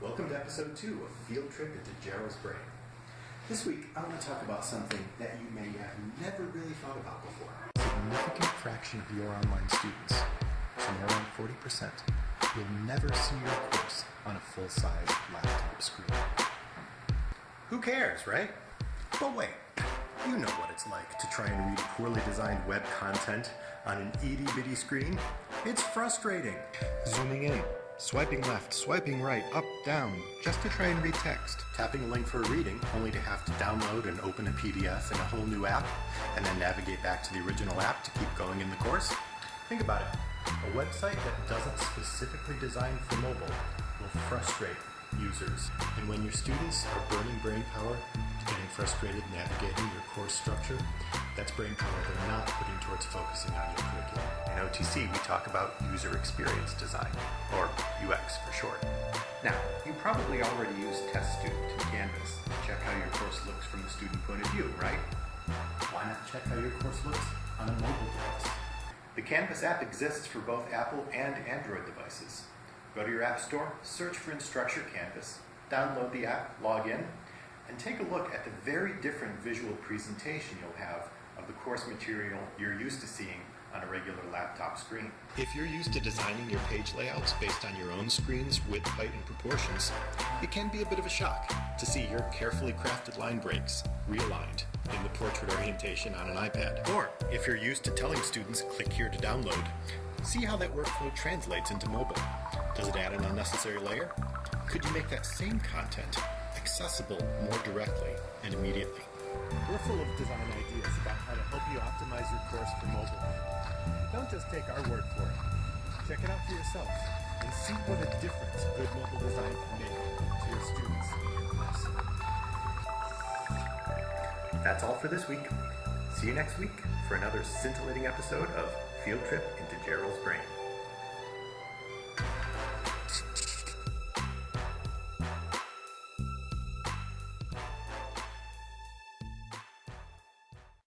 Welcome to episode two of Field Trip into Gerald's Brain. This week, I want to talk about something that you may have never really thought about before. A significant fraction of your online students, somewhere around 40%, will never see your course on a full-size laptop screen. Who cares, right? But wait, you know what it's like to try and read poorly designed web content on an itty-bitty screen. It's frustrating. Zooming in, swiping left, swiping right, up, down, just to try and read text. Tapping a link for a reading, only to have to download and open a PDF in a whole new app, and then navigate back to the original app to keep going in the course. Think about it. A website that doesn't specifically design for mobile will frustrate users. And when your students are burning brain power, getting frustrated navigating your course structure, that's brain power they're not putting towards focusing on your curriculum. In OTC, we talk about user experience design, or UX for short. Now, you probably already use Test Student in Canvas to check how your course looks from the student point of view, right? Why not check how your course looks on a mobile device? The Canvas app exists for both Apple and Android devices. Go to your App Store, search for Instructure Canvas, download the app, log in, and take a look at the very different visual presentation you'll have of the course material you're used to seeing on a regular laptop screen. If you're used to designing your page layouts based on your own screen's width, height, and proportions, it can be a bit of a shock to see your carefully crafted line breaks realigned in the portrait orientation on an iPad. Or if you're used to telling students click here to download, see how that workflow translates into mobile. Does it add an unnecessary layer? Could you make that same content accessible more directly and immediately? We're full of design ideas about how to help you optimize your course for mobile. Don't just take our word for it. Check it out for yourself and see what a difference good mobile design can make to your students in your course. That's all for this week. See you next week for another scintillating episode of Field Trip into Gerald's Brain.